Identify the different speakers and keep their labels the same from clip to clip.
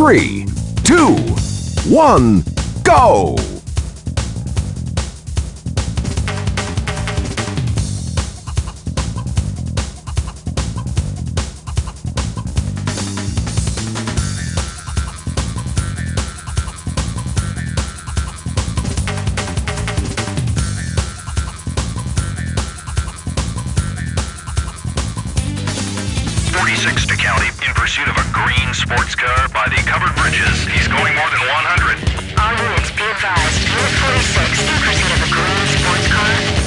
Speaker 1: three, two, one, go!
Speaker 2: 36 to County in pursuit of a green sports car by the covered bridges. He's going more than 100.
Speaker 3: All units be advised. Unit 46 in pursuit of a green sports car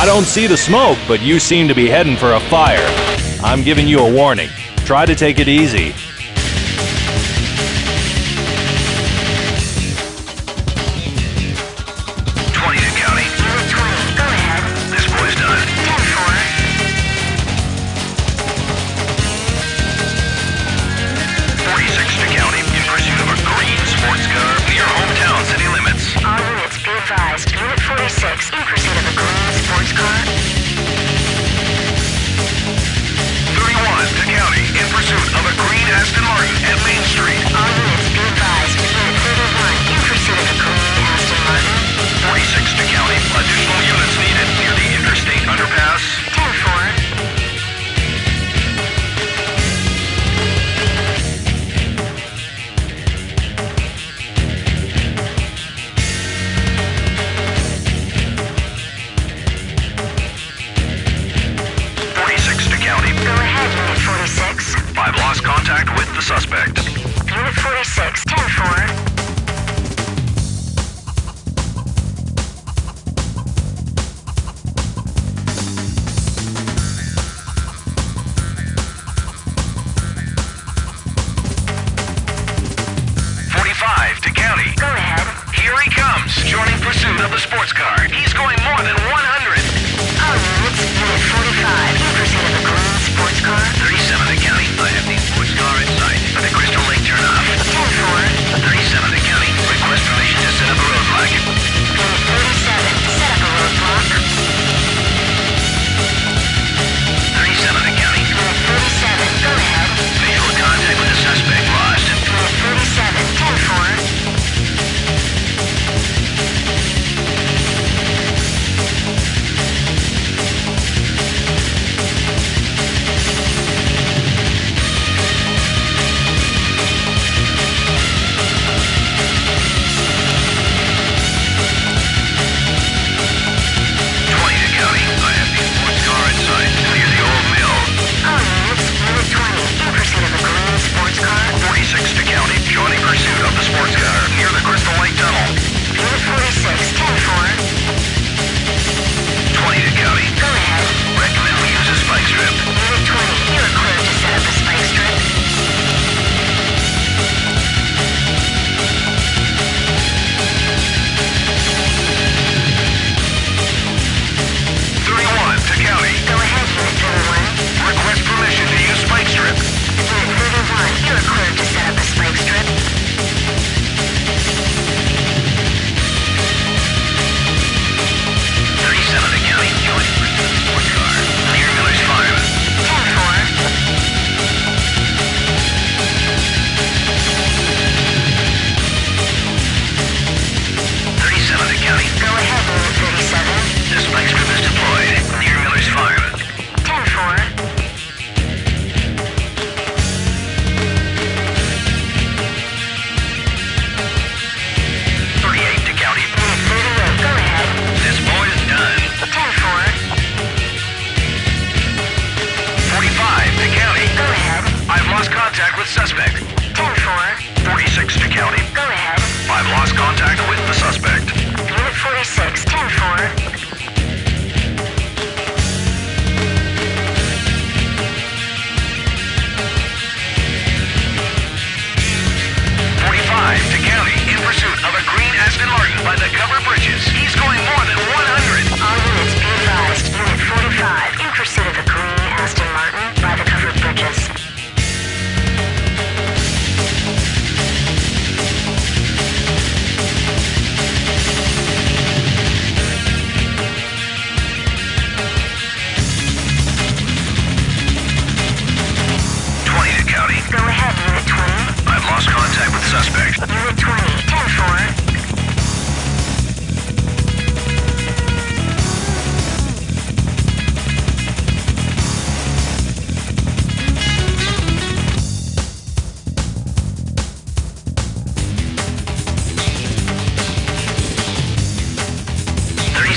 Speaker 2: I
Speaker 4: don't see the smoke, but you seem to be heading for a fire. I'm giving you a warning. Try to take it easy.
Speaker 3: you.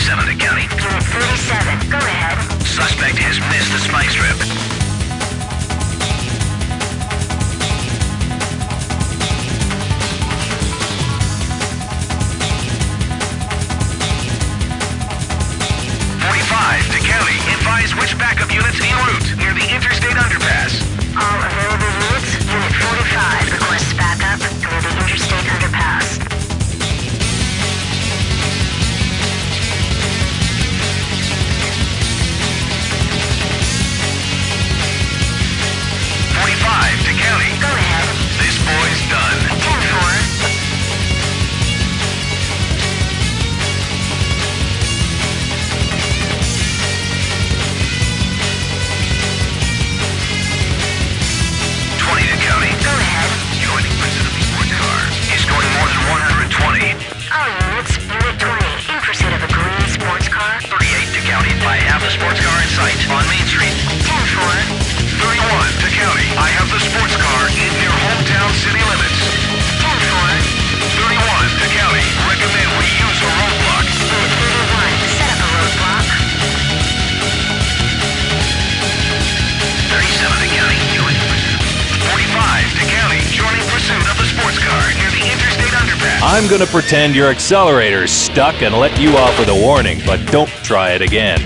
Speaker 2: 47 to county.
Speaker 3: Unit
Speaker 2: 47,
Speaker 3: go ahead.
Speaker 2: Suspect
Speaker 4: has missed the spike strip. Forty-five to county. Advise which backup units en route near the interstate underpass.
Speaker 3: All available units, Unit 45 requests backup near the interstate underpass.
Speaker 4: Street. 31 to county. I have the sports car in near hometown city limits. 31 to county. Recommend we use a roadblock.
Speaker 3: 31, set up a roadblock.
Speaker 4: 37 to county. 45 to county. Joining pursuit of the sports car near the interstate underpass.
Speaker 2: I'm gonna pretend your accelerator's stuck and let you off with a warning, but don't try it again.